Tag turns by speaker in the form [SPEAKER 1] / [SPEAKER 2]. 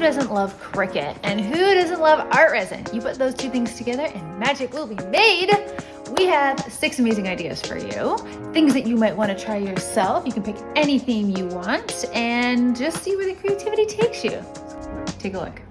[SPEAKER 1] doesn't love Cricut And who doesn't love art resin? You put those two things together and magic will be made. We have six amazing ideas for you. Things that you might want to try yourself. You can pick any theme you want and just see where the creativity takes you. Take a look.